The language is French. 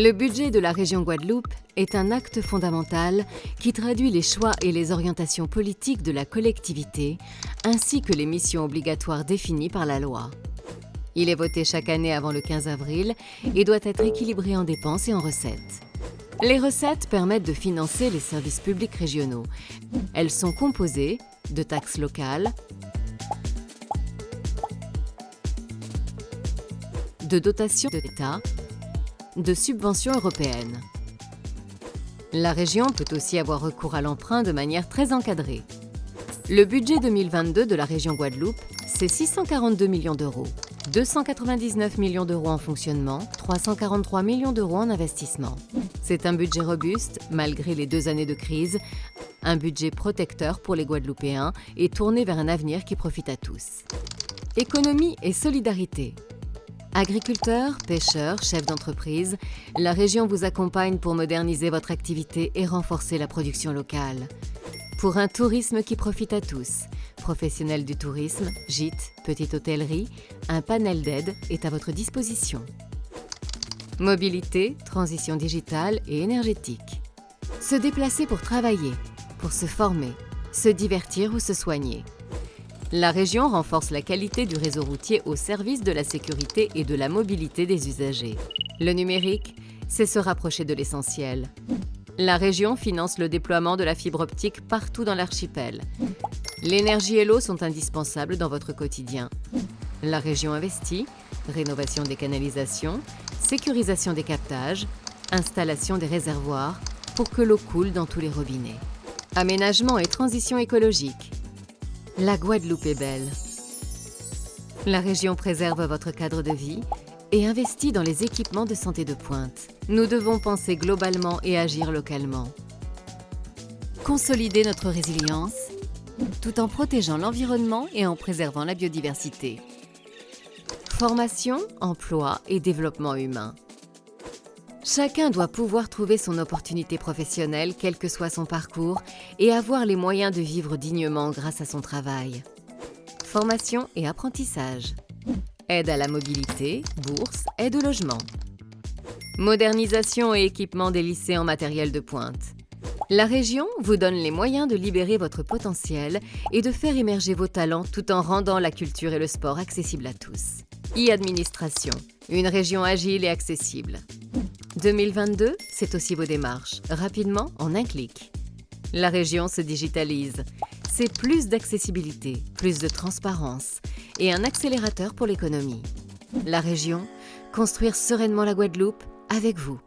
Le budget de la région Guadeloupe est un acte fondamental qui traduit les choix et les orientations politiques de la collectivité, ainsi que les missions obligatoires définies par la loi. Il est voté chaque année avant le 15 avril et doit être équilibré en dépenses et en recettes. Les recettes permettent de financer les services publics régionaux. Elles sont composées de taxes locales, de dotations de l'État de subventions européennes. La région peut aussi avoir recours à l'emprunt de manière très encadrée. Le budget 2022 de la région Guadeloupe, c'est 642 millions d'euros. 299 millions d'euros en fonctionnement, 343 millions d'euros en investissement. C'est un budget robuste, malgré les deux années de crise, un budget protecteur pour les Guadeloupéens et tourné vers un avenir qui profite à tous. Économie et solidarité. Agriculteurs, pêcheurs, chefs d'entreprise, la région vous accompagne pour moderniser votre activité et renforcer la production locale. Pour un tourisme qui profite à tous, professionnels du tourisme, gîtes, petite hôtellerie, un panel d'aide est à votre disposition. Mobilité, transition digitale et énergétique. Se déplacer pour travailler, pour se former, se divertir ou se soigner. La région renforce la qualité du réseau routier au service de la sécurité et de la mobilité des usagers. Le numérique, c'est se rapprocher de l'essentiel. La région finance le déploiement de la fibre optique partout dans l'archipel. L'énergie et l'eau sont indispensables dans votre quotidien. La région investit, rénovation des canalisations, sécurisation des captages, installation des réservoirs pour que l'eau coule dans tous les robinets. Aménagement et transition écologique. La Guadeloupe est belle. La région préserve votre cadre de vie et investit dans les équipements de santé de pointe. Nous devons penser globalement et agir localement. Consolider notre résilience tout en protégeant l'environnement et en préservant la biodiversité. Formation, emploi et développement humain. Chacun doit pouvoir trouver son opportunité professionnelle, quel que soit son parcours, et avoir les moyens de vivre dignement grâce à son travail. Formation et apprentissage. Aide à la mobilité, bourse, aide au logement. Modernisation et équipement des lycées en matériel de pointe. La région vous donne les moyens de libérer votre potentiel et de faire émerger vos talents tout en rendant la culture et le sport accessibles à tous. E-administration, une région agile et accessible. 2022, c'est aussi vos démarches, rapidement en un clic. La région se digitalise. C'est plus d'accessibilité, plus de transparence et un accélérateur pour l'économie. La région, construire sereinement la Guadeloupe avec vous.